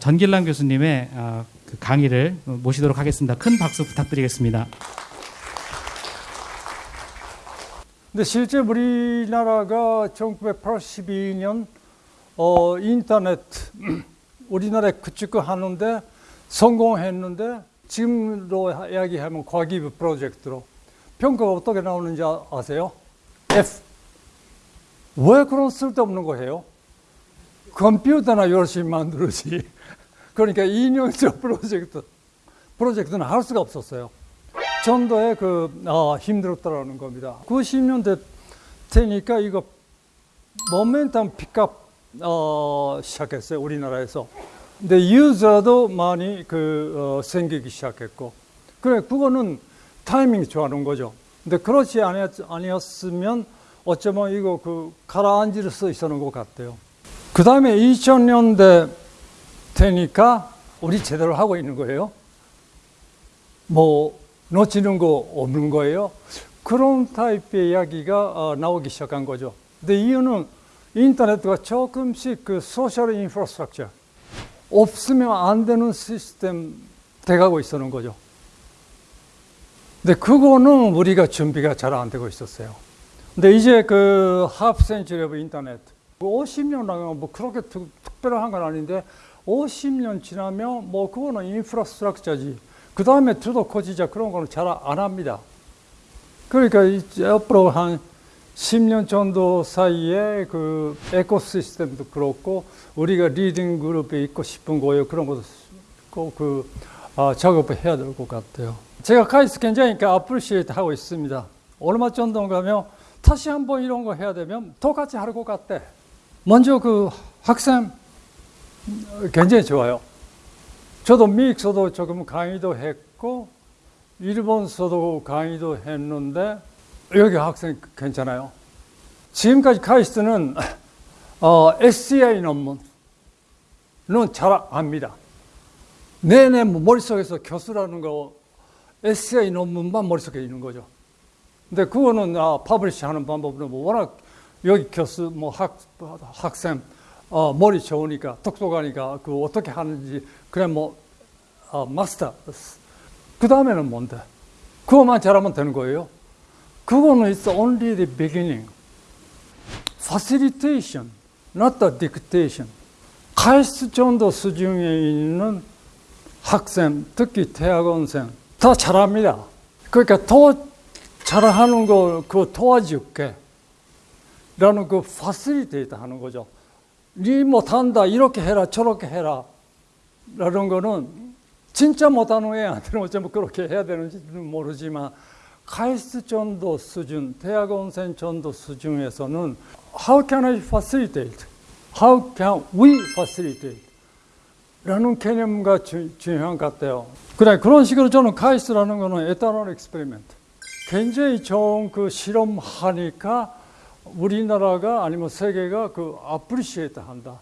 전길남 교수님의 어, 그 강의를 모시도록 하겠습니다. 큰 박수 부탁드리겠습니다. 근데 실제 우리나라가 1982년 어, 인터넷 우리나라에 구축하는데 성공했는데 지금으로 이야기하면 과기부 프로젝트로 평가가 어떻게 나오는지 아- 아세요? F. 왜 그런 쓸데없는 거 해요? 컴퓨터나 열심히 만들지. 그러니까 인용적 프로젝트, 프로젝트는 할 수가 없었어요. 전도에 그, 아, 힘들었다라는 겁니다. 90년대 되니까 이거 모멘텀 픽업, 어, 시작했어요. 우리나라에서. 근데 유저도 많이 그, 어, 생기기 시작했고. 그래, 그거는 타이밍이 좋아하는 거죠. 근데 그렇지 아니었, 아니었으면 어쩌면 이거 그 가라앉을 수 있었는 것 같아요. 그 다음에 2000년대 되니까 우리 제대로 하고 있는 거예요. 뭐 놓치는 거 없는 거예요. 그런 타입의 이야기가 어, 나오기 시작한 거죠. 근데 이유는 인터넷과 조금씩 그 social infrastructure 없으면 안 되는 시스템 돼가고 있었는 거죠. 근데 그거는 우리가 준비가 잘 안 되고 있었어요. 근데 이제 그 half century of internet 50년 나면 뭐 그렇게 특, 특별한 건 아닌데 50년 지나면 뭐 그거는 infrastructure지. 그 다음에 두도 커지자 그런 거는 잘 안 합니다. 그러니까 이제 앞으로 한 10년 정도 사이에 그 ecosystem도 그렇고 우리가 leading 그룹에 있고 싶은 거예요. 그런 것도 꼭그 아, 작업을 해야 될 것 같아요. 제가 카이스트 굉장히니까 appreciate 하고 있습니다. 얼마 정도 가면 다시 한번 이런 거 해야 되면 똑같이 할 것 같아. 먼저 그 학생 굉장히 좋아요. 저도 미국서도 조금 강의도 했고 일본서도 강의도 했는데 여기 학생 괜찮아요. 지금까지 카이스트는 어, SCI 논문은 잘 압니다. 내내 뭐 머릿속에서 교수라는 거 SCI 논문만 머릿속에 있는 거죠. 근데 그거는 아, publish 하는 방법은 뭐 워낙 여기 교수 뭐 학, 학생 어, 머리 좋으니까 똑똑하니까 그 어떻게 하는지 그래 뭐 어, 마스터 그 다음에는 뭔데? 그거만 잘하면 되는 거예요. 그거는 it's only the beginning. facilitation, not the dictation. 카이스트 정도 수준에 있는 학생, 특히 대학원생 다 잘합니다. 그러니까 더 잘하는 거 그거 도와줄게. 라는 그 facilitate 하는 거죠. 니 못한다, 이렇게 해라, 저렇게 해라. 라는 거는 진짜 못하는 애한테는 어쩌면 그렇게 해야 되는지는 모르지만 카이스트 정도 수준, 대학원생 정도 수준에서는 How can I facilitate? How can we facilitate? 라는 개념과 주, 중요한 것 같아요. 그래, 그런 식으로 저는 카이스트라는 거는 eternal experiment. 굉장히 좋은 그 실험하니까 우리나라가 아니면 세계가 그 appreciate 한다.